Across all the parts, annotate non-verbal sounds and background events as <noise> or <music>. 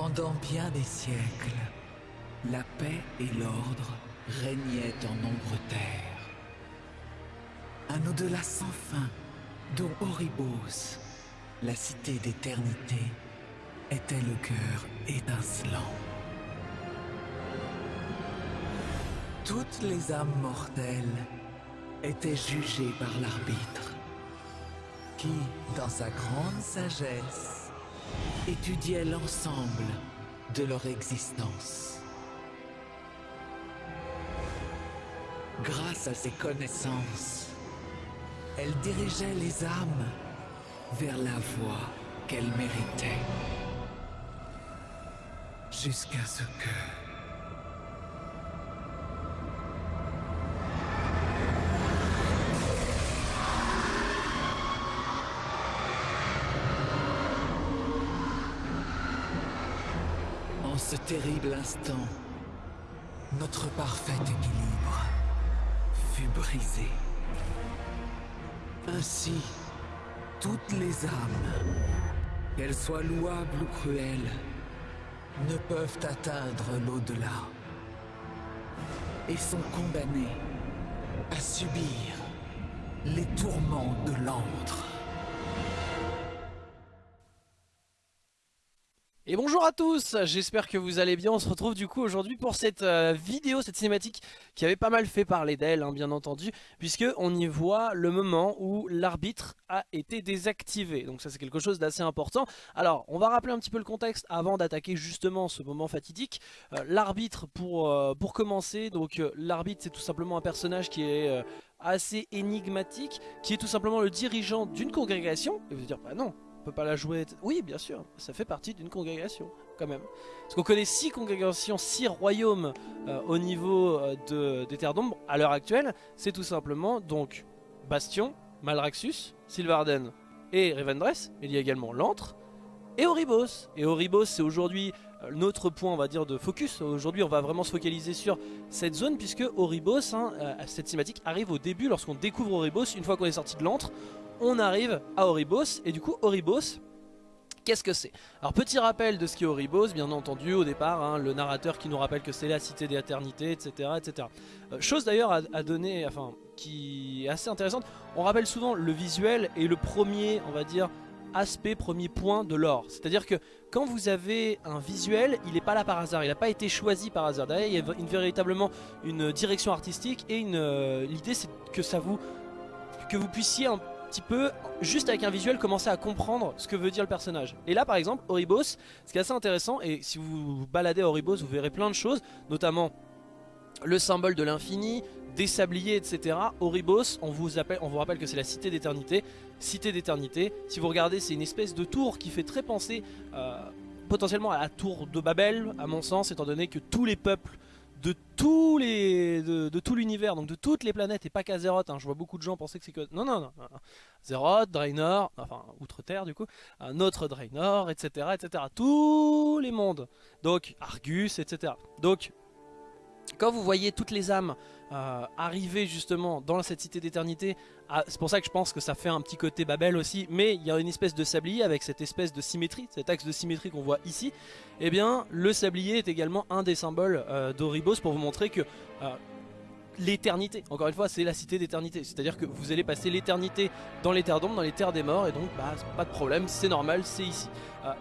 Pendant bien des siècles, la paix et l'ordre régnaient en nombre terres. Un au-delà sans fin, dont Oribos, la cité d'éternité, était le cœur étincelant. Toutes les âmes mortelles étaient jugées par l'arbitre, qui, dans sa grande sagesse, étudiait l'ensemble de leur existence. Grâce à ses connaissances, elle dirigeait les âmes vers la voie qu'elles méritaient. Jusqu'à ce que... terrible instant, notre parfait équilibre fut brisé. Ainsi, toutes les âmes, qu'elles soient louables ou cruelles, ne peuvent atteindre l'au-delà et sont condamnées à subir les tourments de l'antre. Et bonjour à tous, j'espère que vous allez bien, on se retrouve du coup aujourd'hui pour cette euh, vidéo, cette cinématique qui avait pas mal fait parler d'elle hein, bien entendu Puisque on y voit le moment où l'arbitre a été désactivé, donc ça c'est quelque chose d'assez important. Alors on va rappeler un petit peu le contexte avant d'attaquer justement ce moment fatidique. Euh, L'arbitre pour, euh, pour commencer, donc l'arbitre c'est tout simplement un personnage qui est assez énigmatique Qui est tout simplement le dirigeant d'une congrégation, et vous dire bah non pas la jouer. Oui, bien sûr, ça fait partie d'une congrégation, quand même. Parce qu'on connaît six congrégations, six royaumes euh, au niveau euh, de, des Terres d'Ombre à l'heure actuelle. C'est tout simplement donc Bastion, Malraxus, Sylvarden et Revendreth. Il y a également l'Antre et Oribos. Et Oribos, c'est aujourd'hui euh, notre point, on va dire, de focus. Aujourd'hui, on va vraiment se focaliser sur cette zone, puisque Oribos, hein, cette cinématique arrive au début, lorsqu'on découvre Oribos, une fois qu'on est sorti de l'antre, on arrive à Oribos. Et du coup, Oribos, qu'est-ce que c'est? Alors petit rappel de ce qu'est Oribos, bien entendu au départ, hein, le narrateur qui nous rappelle que c'est la cité d'éternité, etc. etc. Euh, chose d'ailleurs à, donner, enfin, qui est assez intéressante, on rappelle souvent le visuel et le premier, on va dire, aspect, premier point de l'or. C'est-à-dire que quand vous avez un visuel, il n'est pas là par hasard, il n'a pas été choisi par hasard. D'ailleurs, il y a une, véritablement une direction artistique et euh, l'idée c'est que ça vous que vous puissiez petit peu, juste avec un visuel, commencer à comprendre ce que veut dire le personnage. Et là par exemple, Oribos, ce qui est assez intéressant, et si vous baladez Oribos, vous verrez plein de choses, notamment le symbole de l'infini, des sabliers, etc. Oribos, on vous, appelle, on vous rappelle que c'est la cité d'éternité. Cité d'éternité, si vous regardez, c'est une espèce de tour qui fait très penser euh, potentiellement à la tour de Babel, à mon sens, étant donné que tous les peuples de tous les de, tout l'univers, donc de toutes les planètes et pas qu'Azeroth. Hein. Je vois beaucoup de gens penser que c'est que non non non, non. Draenor, enfin outre-terre du coup, un autre Draenor, etc etc. Tous les mondes, donc Argus, etc. Donc quand vous voyez toutes les âmes euh, arriver justement dans cette cité d'éternité, ah, c'est pour ça que je pense que ça fait un petit côté Babel aussi, mais il y a une espèce de sablier avec cette espèce de symétrie, cet axe de symétrie qu'on voit ici, et eh bien le sablier est également un des symboles euh, d'Oribos pour vous montrer que euh, l'éternité, encore une fois c'est la cité d'éternité, c'est à dire que vous allez passer l'éternité dans les terres d'ombre, dans les terres des morts, et donc bah, pas de problème, c'est normal, c'est ici.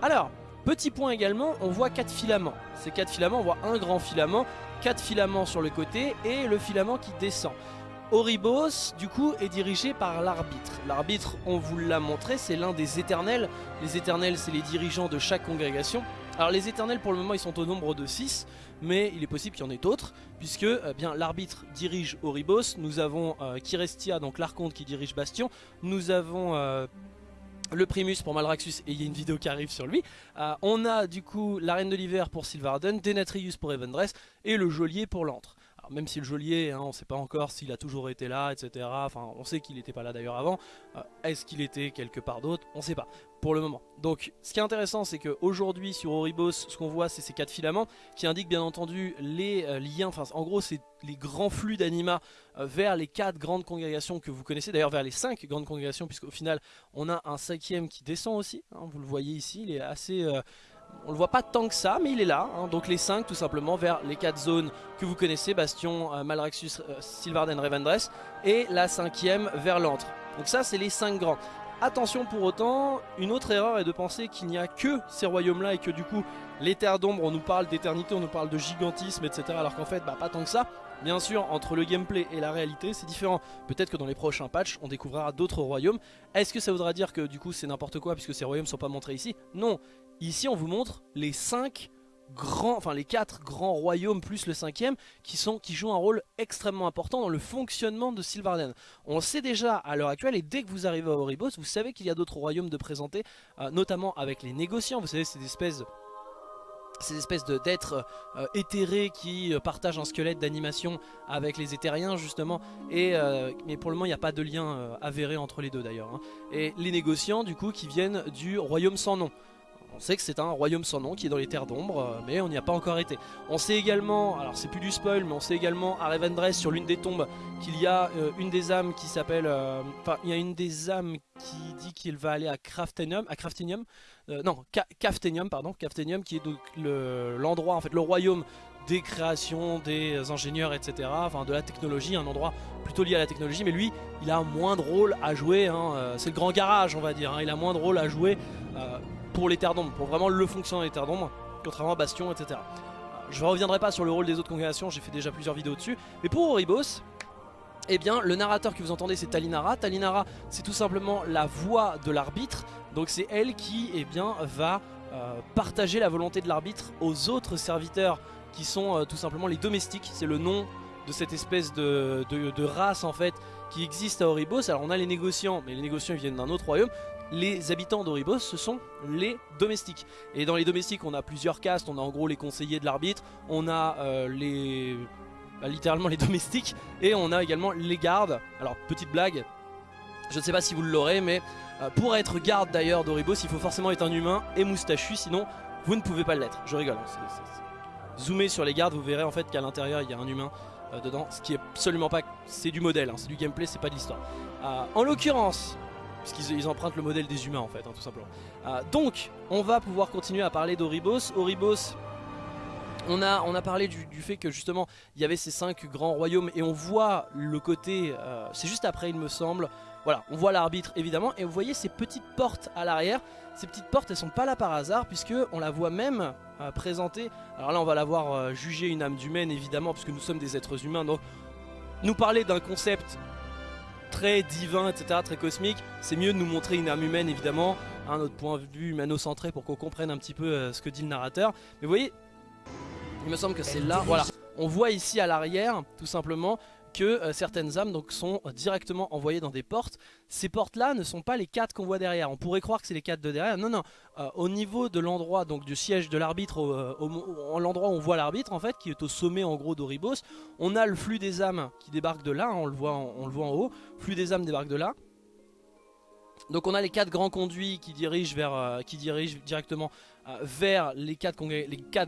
alors, Petit point également, on voit quatre filaments. Ces quatre filaments, on voit un grand filament, quatre filaments sur le côté et le filament qui descend. Oribos, du coup, est dirigé par l'arbitre. L'arbitre, on vous l'a montré, c'est l'un des éternels. Les éternels, c'est les dirigeants de chaque congrégation. Alors les éternels, pour le moment, ils sont au nombre de 6, mais il est possible qu'il y en ait d'autres, puisque eh bien l'arbitre dirige Oribos. Nous avons euh, Kirestia, donc l'archonte qui dirige Bastion. Nous avons... Euh, le Primus pour Malraxus et il y a une vidéo qui arrive sur lui. Euh, on a du coup la Reine de l'Hiver pour Sylvarden, Denatrius pour Evendress et le Geôlier pour l'Antre. Même si le geôlier, hein, on ne sait pas encore s'il a toujours été là, etc. Enfin, on sait qu'il n'était pas là d'ailleurs avant. Euh, est-ce qu'il était quelque part d'autre? On ne sait pas pour le moment. Donc ce qui est intéressant c'est qu'aujourd'hui sur Oribos ce qu'on voit c'est ces quatre filaments qui indiquent bien entendu les euh, liens, en gros c'est les grands flux d'anima euh, vers les quatre grandes congrégations que vous connaissez, d'ailleurs vers les cinq grandes congrégations puisqu'au final on a un cinquième qui descend aussi, hein, vous le voyez ici, il est assez... On le voit pas tant que ça, mais il est là. hein. Donc les 5 tout simplement vers les 4 zones que vous connaissez, Bastion, euh, Malraxus, euh, Sylvarden, Revendreth, et la cinquième vers l'antre. Donc ça c'est les 5 grands. Attention pour autant, une autre erreur est de penser qu'il n'y a que ces royaumes-là et que du coup, les terres d'ombre, on nous parle d'éternité, on nous parle de gigantisme, etc. Alors qu'en fait, bah, pas tant que ça. Bien sûr, entre le gameplay et la réalité, c'est différent. Peut-être que dans les prochains patchs, on découvrira d'autres royaumes. Est-ce que ça voudra dire que du coup, c'est n'importe quoi puisque ces royaumes ne sont pas montrés ici? Non. Ici, on vous montre les 5 grands, enfin les 4 grands royaumes plus le cinquième qui, qui jouent un rôle extrêmement important dans le fonctionnement de Sylvarden. On le sait déjà à l'heure actuelle et dès que vous arrivez à Oribos, vous savez qu'il y a d'autres royaumes de présenter, euh, notamment avec les négociants. Vous savez, c'est des espèces ces espèces d'êtres euh, éthérés qui euh, partagent un squelette d'animation avec les éthériens justement et mais pour le moment il n'y a pas de lien avéré entre les deux d'ailleurs hein. et les négociants du coup qui viennent du royaume sans nom on sait que c'est un royaume sans nom qui est dans les terres d'ombre, euh, mais on n'y a pas encore été. On sait également, alors c'est plus du spoil, mais on sait également à Revendreth sur l'une des tombes qu'il y a euh, une des âmes qui s'appelle, euh, enfin il y a une des âmes qui dit qu'il va aller à Craftenium, à non, Ca- Caftenium, pardon, Caftenium qui est donc le- l'endroit, en fait le royaume des créations, des ingénieurs, etc. Enfin de la technologie, un endroit plutôt lié à la technologie, mais lui, il a moins de rôle à jouer, hein, c'est le grand garage on va dire, hein, il a moins de rôle à jouer pour les terres d'ombre, pour vraiment le fonctionnement des terres d'ombre, contrairement à Bastion, etc. Euh, Je ne reviendrai pas sur le rôle des autres congrégations, j'ai fait déjà plusieurs vidéos dessus, mais pour Oribos, eh bien, le narrateur que vous entendez, c'est Talinara. Talinara, c'est tout simplement la voix de l'arbitre. Donc, c'est elle qui, eh bien, va euh, partager la volonté de l'arbitre aux autres serviteurs qui sont euh, tout simplement les domestiques. C'est le nom de cette espèce de, de- race en fait qui existe à Oribos. Alors, on a les négociants, mais les négociants ils viennent d'un autre royaume. Les habitants d'Oribos, ce sont les domestiques. Et dans les domestiques, on a plusieurs castes. On a en gros les conseillers de l'arbitre. On a euh, les bah, littéralement les <laughs> domestiques et on a également les gardes alors petite blague je ne sais pas si vous l'aurez mais euh, pour être garde d'ailleurs d'Oribos il faut forcément être un humain et moustachu sinon vous ne pouvez pas l'être je rigole hein, zoomez sur les gardes vous verrez en fait qu'à l'intérieur il y a un humain euh, dedans ce qui est absolument pas c'est du modèle hein, c'est du gameplay c'est pas de l'histoire en l'occurrence puisqu'ils ils empruntent le modèle des humains en fait hein, tout simplement. Euh, donc on va pouvoir continuer à parler d'Oribos. Oribos on a, on a parlé du, du fait que justement il y avait ces cinq grands royaumes et on voit le côté, euh, c'est juste après il me semble, voilà, on voit l'arbitre évidemment et vous voyez ces petites portes à l'arrière, ces petites portes elles sont pas là par hasard puisque on la voit même euh, présentée, alors là on va la voir euh, juger une âme d'humaine évidemment puisque nous sommes des êtres humains donc nous parler d'un concept très divin etc très cosmique c'est mieux de nous montrer une âme humaine évidemment un autre point de vue humano-centré pour qu'on comprenne un petit peu euh, ce que dit le narrateur mais vous voyez il me semble que c'est là, voilà. On voit ici à l'arrière, tout simplement, que euh, certaines âmes donc, sont euh, directement envoyées dans des portes. Ces portes-là ne sont pas les quatre qu'on voit derrière. On pourrait croire que c'est les quatre de derrière. Non, non. Euh, au niveau de l'endroit, donc du siège de l'arbitre, l'endroit où on voit l'arbitre, en fait, qui est au sommet en gros d'Oribos, on a le flux des âmes qui débarque de là. hein, on, le voit on le voit en haut. Flux des âmes débarque de là. Donc on a les quatre grands conduits qui dirigent, vers, euh, qui dirigent directement euh, vers les quatre,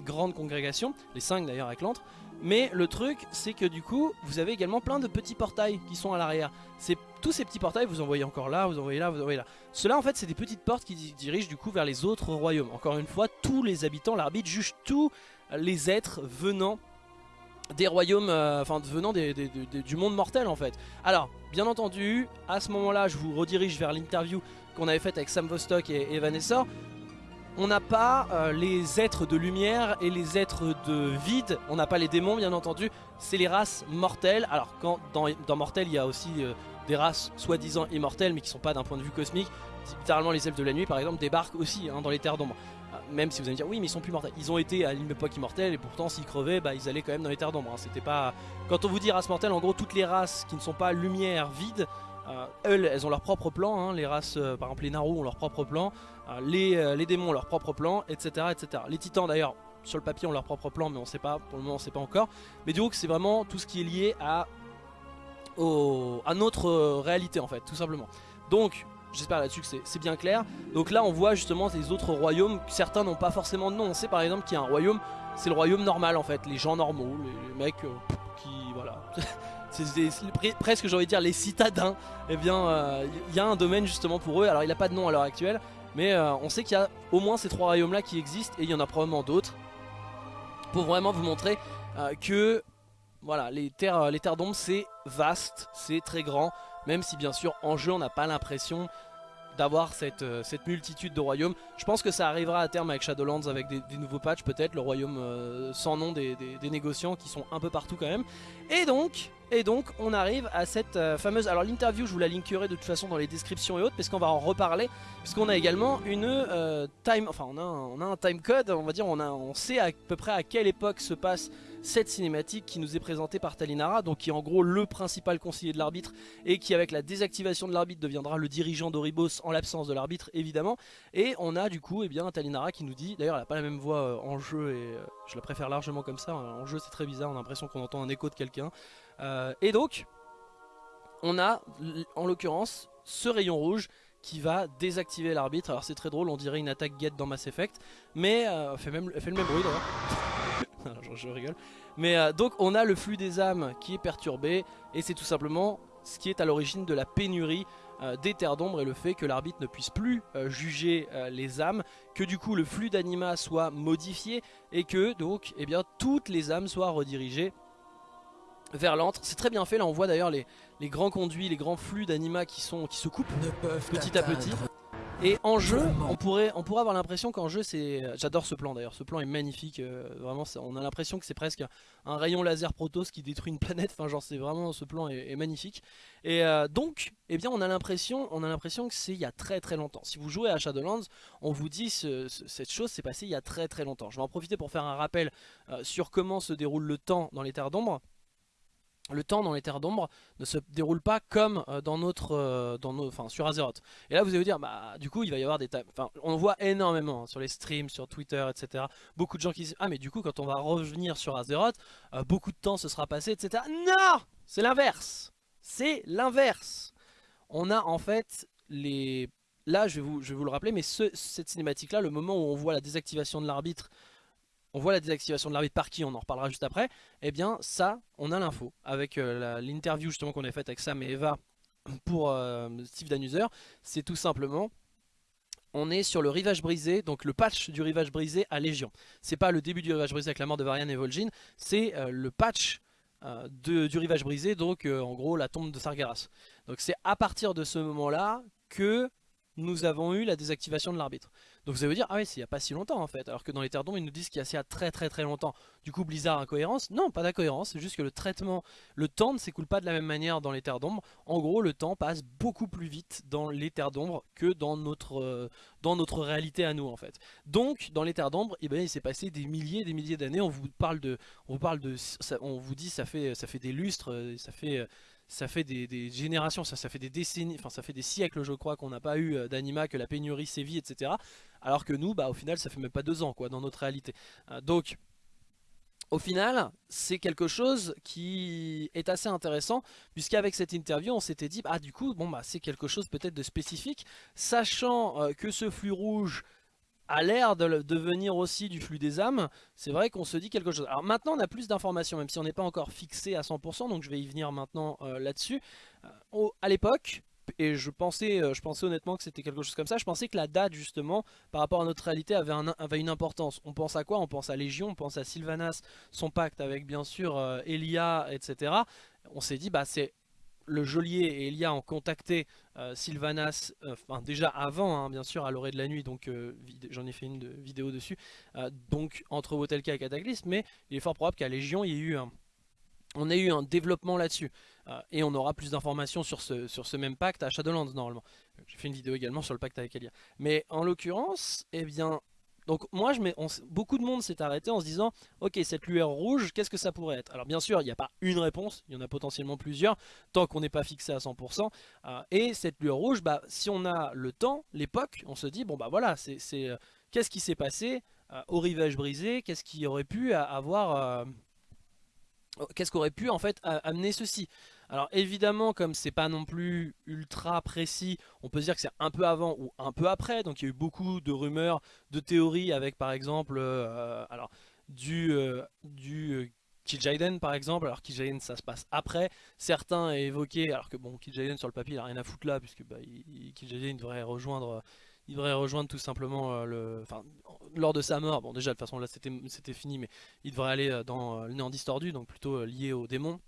grandes congrégations, les cinq d'ailleurs avec l'antre. Mais le truc, c'est que du coup, vous avez également plein de petits portails qui sont à l'arrière. Tous ces petits portails, vous en voyez encore là, vous en voyez là, vous en voyez là. Cela en fait, c'est des petites portes qui di- dirigent du coup vers les autres royaumes. Encore une fois, tous les habitants, l'arbitre juge tous les êtres venant des royaumes, euh, enfin venant du monde mortel en fait. Alors, bien entendu, à ce moment-là, je vous redirige vers l'interview qu'on avait faite avec Sam Vostok et, et Vanessa. On n'a pas euh, les êtres de lumière et les êtres de vide, on n'a pas les démons bien entendu, c'est les races mortelles. Alors quand dans, Mortel il y a aussi euh, des races soi-disant immortelles mais qui sont pas d'un point de vue cosmique, littéralement les elfes de la nuit par exemple débarquent aussi hein, dans les terres d'ombre. Même si vous allez me dire oui mais ils sont plus mortels, ils ont été à l'époque immortelle et pourtant s'ils crevaient bah, ils allaient quand même dans les terres d'ombre. hein. C'était pas... Quand on vous dit race mortelle en gros toutes les races qui ne sont pas lumière, vide, euh, elles, elles ont leur propre plan, hein. les races, euh, par exemple les Naru ont leur propre plan, euh, les, démons ont leur propre plan, etc. etc. Les titans d'ailleurs, sur le papier ont leur propre plan, mais on sait pas, pour le moment on sait pas encore. Mais du coup c'est vraiment tout ce qui est lié à, à notre réalité en fait, tout simplement. Donc j'espère là-dessus que c'est- bien clair. Donc là on voit justement les autres royaumes, certains n'ont pas forcément de nom. On sait par exemple qu'il y a un royaume, c'est le royaume normal en fait, les gens normaux, les, mecs euh, qui... voilà. <laughs> C'est presque j'ai envie de dire les citadins, eh bien il y a un domaine justement pour eux, alors il n'a pas de nom à l'heure actuelle, Mais euh, on sait qu'il y a au moins ces trois royaumes là qui existent et il y en a probablement d'autres. Pour vraiment vous montrer euh, que voilà, les terres d'ombre c'est vaste, c'est très grand. Même si bien sûr en jeu on n'a pas l'impression d'avoir cette, euh, cette, multitude de royaumes. Je pense que ça arrivera à terme avec Shadowlands, avec des, nouveaux patchs peut-être, le royaume euh, sans nom des, négociants qui sont un peu partout quand même. Et donc, on arrive à cette euh, fameuse... Alors l'interview je vous la linkerai de toute façon dans les descriptions et autres, parce qu'on va en reparler, puisqu'on a également une time... Enfin on a, un, on time code, on va dire, on, a, on sait à peu près à quelle époque se passe cette cinématique qui nous est présentée par Talinara, donc qui est en gros le principal conseiller de l'arbitre et qui avec la désactivation de l'arbitre deviendra le dirigeant d'Oribos en l'absence de l'arbitre évidemment. Et on a du coup eh bien, Talinara qui nous dit, d'ailleurs elle n'a pas la même voix euh, en jeu et euh, je la préfère largement comme ça, en jeu c'est très bizarre, on a l'impression qu'on entend un écho de quelqu'un. Euh, et donc, on a en l'occurrence ce rayon rouge qui va désactiver l'arbitre. Alors c'est très drôle, on dirait une attaque get dans Mass Effect, mais elle, fait même, fait le même bruit. <laughs> je, rigole. Mais euh, donc on a le flux des âmes qui est perturbé et c'est tout simplement ce qui est à l'origine de la pénurie euh, des terres d'ombre et le fait que l'arbitre ne puisse plus euh, juger les âmes, que du coup le flux d'anima soit modifié et que donc eh bien, toutes les âmes soient redirigées vers l'antre. C'est très bien fait, là on voit d'ailleurs les, les, grands conduits, les grands flux d'anima qui, qui se coupent petit à petit. Et en jeu, on pourrait, avoir l'impression qu'en jeu, c'est... J'adore ce plan d'ailleurs, ce plan est magnifique, euh, vraiment, on a l'impression que c'est presque un rayon laser Protoss qui détruit une planète, enfin genre c'est vraiment, ce plan est, magnifique. Et euh, donc, eh bien on a l'impression on a l'impression que c'est il y a très très longtemps. Si vous jouez à Shadowlands, on vous dit ce, cette chose s'est passée il y a très très longtemps. Je vais en profiter pour faire un rappel euh, sur comment se déroule le temps dans les terres d'ombre le temps dans les terres d'ombre ne se déroule pas comme euh, dans notre, euh, enfin, sur Azeroth. Et là vous allez vous dire, bah du coup il va y avoir des enfin on voit énormément hein, sur les streams, sur Twitter, etc. Beaucoup de gens qui disent, ah mais du coup quand on va revenir sur Azeroth, euh, beaucoup de temps se sera passé, etc. Non C'est l'inverse C'est l'inverse On a en fait les... Là je vais vous, le rappeler, mais cette cinématique là, le moment où on voit la désactivation de l'arbitre on voit la désactivation de l'arbitre par qui, on en reparlera juste après, eh bien ça, on a l'info. Avec euh, l'interview justement qu'on a faite avec Sam et Eva pour euh, Steve Danuser, c'est tout simplement on est sur le rivage brisé, donc le patch du rivage brisé à Légion. C'est pas le début du rivage brisé avec la mort de Varian et Vol'jin, c'est euh, le patch du rivage brisé, donc en gros la tombe de Sargeras. Donc c'est à partir de ce moment-là que nous avons eu la désactivation de l'arbitre. Donc vous allez vous dire, ah oui, c'est il n'y a pas si longtemps en fait, alors que dans les terres d'ombre ils nous disent qu'il y a assez très très très longtemps. Du coup Blizzard incohérence? Non, pas d'incohérence, c'est juste que le traitement, le temps ne s'écoule pas de la même manière dans les terres d'ombre. En gros, le temps passe beaucoup plus vite dans les terres d'ombre que dans notre, euh, dans notre réalité à nous en fait. Donc dans les terres d'ombre, eh ben, il s'est passé des milliers des milliers d'années, on vous parle de, on vous parle de, on vous dit ça fait, ça fait des lustres, euh, ça fait ça fait des, générations, ça, fait des décennies, enfin ça fait des siècles je crois qu'on n'a pas eu euh, d'anima, que la pénurie sévit, etc. Alors que nous, bah, au final ça fait même pas deux ans quoi dans notre réalité. Euh, donc au final, c'est quelque chose qui est assez intéressant, puisqu'avec cette interview, on s'était dit, ah du coup, bon bah c'est quelque chose peut-être de spécifique, sachant euh, que ce flux rouge a l'air de devenir aussi du flux des âmes, c'est vrai qu'on se dit quelque chose. Alors maintenant on a plus d'informations, même si on n'est pas encore fixé à 100%, donc je vais y venir maintenant euh, là-dessus. Euh, à l'époque, et je pensais, euh, je pensais honnêtement que c'était quelque chose comme ça, je pensais que la date justement, par rapport à notre réalité, avait, avait une importance. On pense à quoi? On pense à Légion, on pense à Sylvanas, son pacte avec bien sûr Elia, etc. On s'est dit, bah c'est le geôlier et Elia ont contacté euh, Sylvanas, euh, déjà avant hein, bien sûr à l'orée de la nuit, donc euh, j'en ai fait une vidéo dessus, donc entre Wotelka et Cataclysme, mais il est fort probable qu'à Légion il y ait eu un, on a eu un développement là-dessus, et on aura plus d'informations sur ce, sur ce même pacte à Shadowlands normalement. J'ai fait une vidéo également sur le pacte avec Elia. Mais en l'occurrence, eh bien, donc moi, je mets, beaucoup de monde s'est arrêté en se disant, ok, cette lueur rouge, qu'est-ce que ça pourrait être? Alors bien sûr, il n'y a pas une réponse, il y en a potentiellement plusieurs, tant qu'on n'est pas fixé à 100%. Euh, et cette lueur rouge, bah, si on a le temps, l'époque, on se dit, bon bah voilà, c'est euh, qu'est-ce qui s'est passé euh, au rivage brisé, qu'est-ce qui aurait pu avoir... qu'est-ce qu'aurait pu en fait amener ceci? Alors évidemment, comme c'est pas non plus ultra précis, on peut dire que c'est un peu avant ou un peu après. Donc il y a eu beaucoup de rumeurs, de théories avec par exemple, euh, du, euh, du euh, par exemple, alors Kil'jaeden ça se passe après, certains évoqué, alors que bon Kil'jaeden sur le papier il a rien à foutre là, puisque bah, Kil'jaeden devrait rejoindre il devrait rejoindre tout simplement le... Enfin, lors de sa mort, bon déjà de toute façon là c'était fini, mais il devrait aller dans le néant distordu, donc plutôt lié au démon.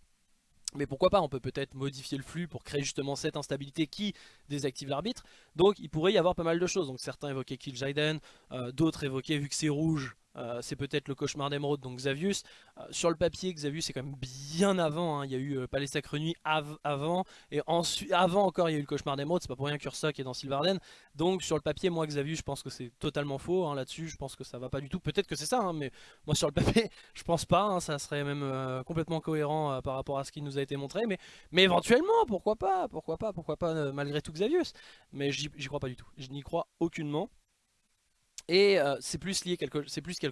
Mais pourquoi pas, on peut peut-être modifier le flux pour créer justement cette instabilité qui désactive l'arbitre. Donc il pourrait y avoir pas mal de choses. Donc certains évoquaient Kill Jaden, d'autres évoquaient vu que c'est rouge, euh, c'est peut-être le cauchemar d'émeraude, donc Xavius. Euh, sur le papier, Xavius c'est quand même bien avant. Hein. Il y a eu euh, Palais Sacre Nuit avant, et ensuite, avant encore il y a eu le cauchemar d'émeraude. C'est pas pour rien qu'Ursa qui est dans Sylvarden. Donc sur le papier, moi Xavius, je pense que c'est totalement faux hein, là-dessus. Je pense que ça va pas du tout. Peut-être que c'est ça, hein, mais moi sur le papier, <laughs> je pense pas. ça serait même complètement cohérent par rapport à ce qui nous a été montré. Mais, mais éventuellement, pourquoi pas Pourquoi pas Pourquoi pas malgré tout Xavius Mais j'y crois pas du tout. Je n'y crois aucunement. Et euh, c'est plus, quelque,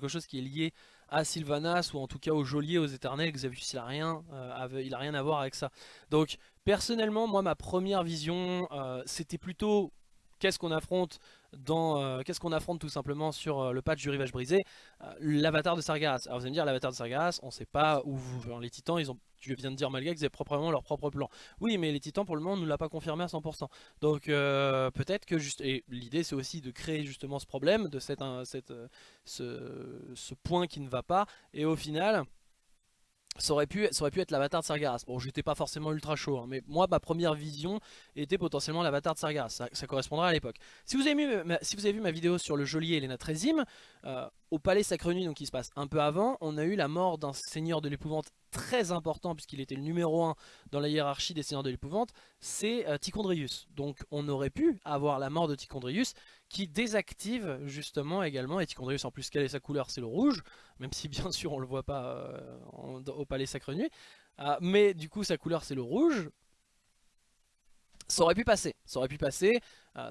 chose qui est lié à Sylvanas ou en tout cas au geôlier, aux éternels. Xavius il a rien, euh, a rien à voir avec ça. Donc personnellement moi ma première vision euh, c'était plutôt qu'est-ce qu'on affronte dans euh, qu'est-ce qu'on affronte tout simplement sur euh, le patch du rivage brisé euh, l'avatar de Sargeras. Alors vous allez me dire l'avatar de Sargeras on sait pas où vous, les titans ils ont tu viens de dire Malga qu'ils avaient proprement leur propre plan. Oui mais les titans pour le moment ne l'a pas confirmé à 100% donc peut-être que juste et l'idée c'est aussi de créer justement ce problème de cette, cette ce, ce point qui ne va pas. Et au final ça aurait, pu, ça pu être l'avatar de Sargeras. Bon, j'étais pas forcément ultra chaud, hein, mais moi, ma première vision était potentiellement l'avatar de Sargeras. Ça, ça, correspondra à l'époque. Si, vous avez vu ma, si vous avez vu ma vidéo sur le geôlier et les euh, au palais Sacre Nuit, donc qui se passe un peu avant, on a eu la mort d'un seigneur de l'épouvante très important, puisqu'il était le numéro 1 dans la hiérarchie des seigneurs de l'épouvante, c'est euh, Tichondrius. Donc on aurait pu avoir la mort de Tichondrius, qui désactive justement également, et Tichondrius en plus quelle est sa couleur? C'est le rouge, même si bien sûr on le voit pas euh, au palais Sacre Nuit, euh, mais du coup sa couleur c'est le rouge, ça aurait pu passer, ça aurait pu passer,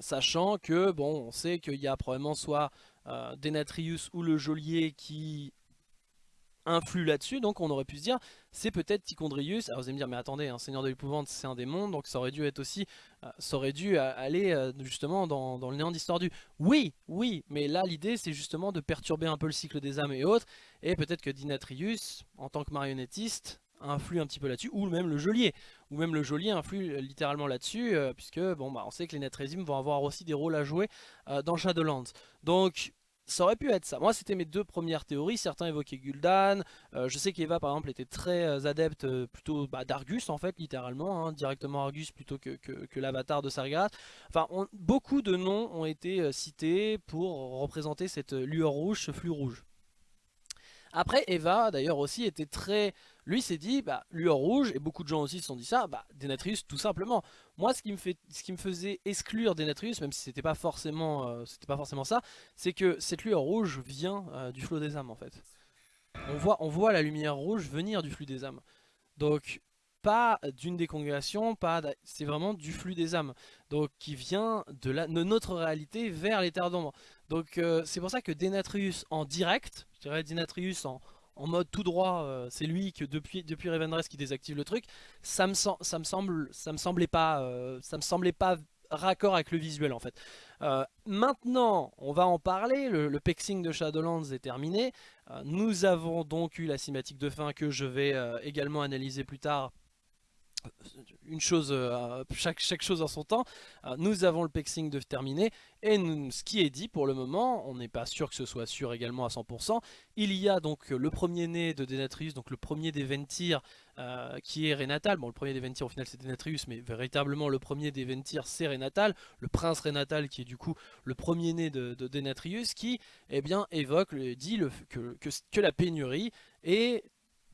sachant que bon on sait qu'il y a probablement soit Denatrius ou le geôlier qui influe là-dessus, donc on aurait pu se dire c'est peut-être Tichondrius, alors vous allez me dire mais attendez, un seigneur de l'épouvante c'est un démon, donc ça aurait dû être aussi, euh, ça aurait dû euh, aller euh, justement dans, le néant distordu. Oui, oui, mais là l'idée c'est justement de perturber un peu le cycle des âmes et autres, et peut-être que Dinatrius, en tant que marionnettiste, influe un petit peu là-dessus, ou même le geôlier, ou même le geôlier influe littéralement là-dessus, puisque bon bah on sait que les Netrésimes vont avoir aussi des rôles à jouer dans Shadowlands. Donc ça aurait pu être ça. Moi, c'était mes deux premières théories. Certains évoquaient Gul'dan. Euh, je sais qu'Eva, par exemple, était très euh, adepte euh, plutôt bah, d'Argus, en fait, littéralement. Hein, directement Argus plutôt que, que, l'avatar de Sargeras. Enfin, beaucoup de noms ont été cités pour représenter cette lueur rouge, ce flux rouge. Après, Eva, d'ailleurs, aussi était très... Lui s'est dit, bah, lueur rouge, et beaucoup de gens aussi se sont dit ça, bah, Denatrius, tout simplement. Moi, ce qui me, fait, ce qui me faisait exclure Denatrius, même si c'était pas forcément, euh, pas forcément ça, c'est que cette lueur rouge vient euh, du flot des âmes, en fait. On voit, on voit la lumière rouge venir du flux des âmes. Donc, pas d'une des congrégations, pas c'est vraiment du flux des âmes. Donc qui vient de, de notre réalité vers les terres d'ombre. Donc euh, c'est pour ça que Denatrius en direct, je dirais Denatrius en, mode tout droit, euh, c'est lui que depuis, depuis qui désactive le truc, ça me, semble, semblait pas, euh, raccord avec le visuel en fait. maintenant, on va en parler, le, le, pexing de Shadowlands est terminé. nous avons donc eu la cinématique de fin que je vais également analyser plus tard une chose, euh, chaque, chose en son temps. Euh, nous avons le pexing de terminer et ce qui est dit pour le moment, on n'est pas sûr que ce soit sûr également à 100%. Il y a donc le premier né de Denatrius, donc le premier des Ventir euh, qui est Renatal. Bon, le premier des Ventir au final c'est Denatrius, mais véritablement le premier des Ventir c'est Renatal, le prince Renatal qui est du coup le premier né de, Denatrius qui eh bien, évoque, dit le, que, que la pénurie est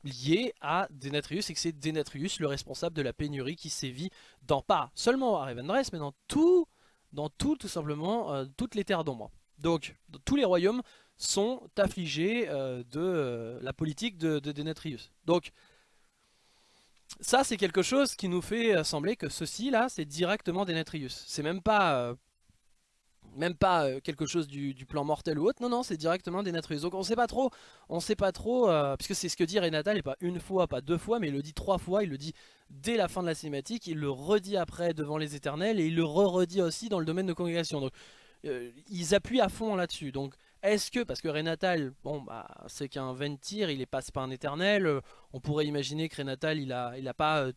lié à Denatrius et que c'est Denatrius le responsable de la pénurie qui sévit dans pas seulement à Revendreth mais dans tout, dans tout tout simplement euh, toutes les terres d'ombre. Donc tous les royaumes sont affligés euh, de euh, la politique de, de Denatrius. Donc ça c'est quelque chose qui nous fait sembler que ceci là c'est directement Denatrius. C'est même pas même pas euh, quelque chose du, plan mortel ou autre, non non c'est directement des Denatrius. Donc on sait pas trop, on sait pas trop, euh, puisque c'est ce que dit Renatal, et pas une fois, pas deux fois, mais il le dit trois fois, il le dit dès la fin de la cinématique, il le redit après devant les éternels, et il le re-redit aussi dans le domaine de congrégation. Donc euh, ils appuient à fond là-dessus. Donc est-ce que, parce que Renatal, bon bah c'est qu'un Ventir, il est pas, pas un éternel, on pourrait imaginer que Renatal il a, il pas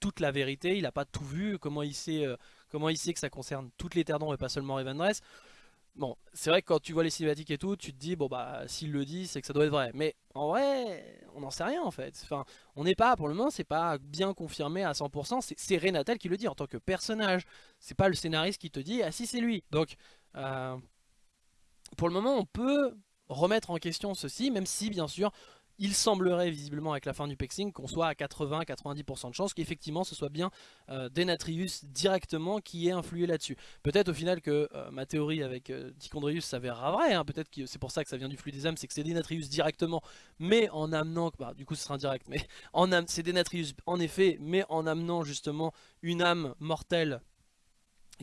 toute la vérité, il a pas tout vu, comment il sait comment il sait que ça concerne toutes les terres d'ombre et pas seulement Revendreth Bon, c'est vrai que quand tu vois les cinématiques et tout, tu te dis, bon bah, s'il le dit, c'est que ça doit être vrai. Mais en vrai, on n'en sait rien en fait. Enfin, on n'est pas, pour le moment, c'est pas bien confirmé à 100%. C'est Renatel qui le dit en tant que personnage. C'est pas le scénariste qui te dit, ah si, c'est lui. Donc, euh, pour le moment, on peut remettre en question ceci, même si, bien sûr, il semblerait visiblement avec la fin du pexing qu'on soit à 80-90% de chances qu'effectivement ce soit bien euh, Denatrius directement qui ait influé là-dessus. Peut-être au final que euh, ma théorie avec euh, Tichondrius s'avérera vraie, hein. peut-être que c'est pour ça que ça vient du flux des âmes, c'est que c'est Denatrius directement, mais en amenant, bah, du coup ce sera indirect, mais <laughs> c'est Denatrius en effet, mais en amenant justement une âme mortelle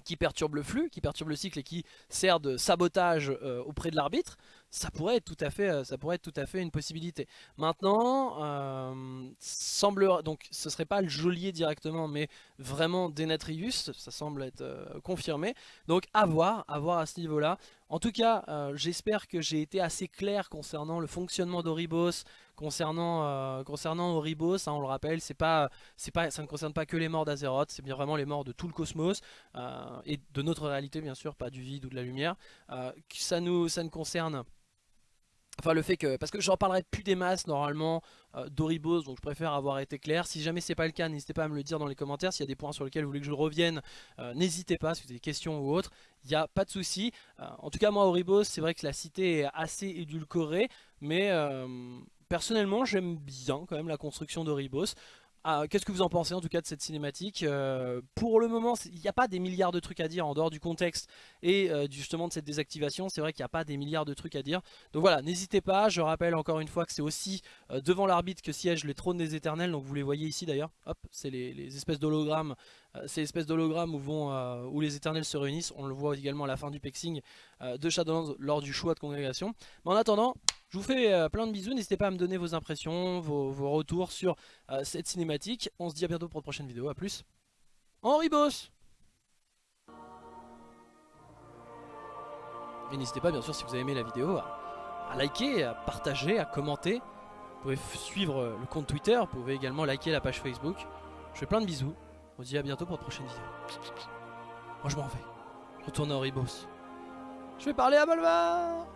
qui perturbe le flux, qui perturbe le cycle et qui sert de sabotage euh, auprès de l'arbitre, ça pourrait être tout à fait, euh, ça pourrait être tout à fait une possibilité. Maintenant, euh, semble donc ce serait pas le geôlier directement, mais vraiment Denatrius, ça semble être confirmé. Donc à voir, à voir à ce niveau-là. En tout cas, j'espère que j'ai été assez clair concernant le fonctionnement d'Oribos, Concernant, euh, concernant Oribos, ça on le rappelle, c'est pas, pas, ça ne concerne pas que les morts d'Azeroth, c'est bien vraiment les morts de tout le cosmos euh, et de notre réalité bien sûr, pas du vide ou de la lumière. Euh, ça, nous, ça ne concerne Enfin le fait que, parce que j'en parlerai plus des masses normalement d'Oribos, donc je préfère avoir été clair. Si jamais c'est pas le cas, n'hésitez pas à me le dire dans les commentaires. S'il y a des points sur lesquels vous voulez que je revienne, n'hésitez pas, si vous avez des questions ou autres, il n'y a pas de souci. en tout cas moi Oribos, c'est vrai que la cité est assez édulcorée, mais personnellement j'aime bien quand même la construction de Ribos. Ah, qu'est-ce que vous en pensez en tout cas de cette cinématique euh, Pour le moment, il n'y a pas des milliards de trucs à dire en dehors du contexte et euh, justement de cette désactivation. C'est vrai qu'il n'y a pas des milliards de trucs à dire. Donc voilà, n'hésitez pas. Je rappelle encore une fois que c'est aussi euh, devant l'arbitre que siègent les trônes des éternels. Donc vous les voyez ici d'ailleurs. Hop, c'est les, espèces d'hologrammes. ces espèces d'hologrammes où, où les éternels se réunissent. On le voit également à la fin du pexing de Shadowlands lors du choix de congrégation. Mais en attendant, je vous fais euh, plein de bisous, n'hésitez pas à me donner vos impressions, vos, retours sur euh, cette cinématique. On se dit à bientôt pour une prochaine vidéo, à plus. Henri Boss Et n'hésitez pas bien sûr si vous avez aimé la vidéo à, liker, à partager, à commenter. Vous pouvez suivre euh, le compte Twitter, vous pouvez également liker la page Facebook. Je fais plein de bisous. On se dit à bientôt pour une prochaine vidéo. Moi je m'en vais. Retourne à Horibos. Je vais parler à Balvar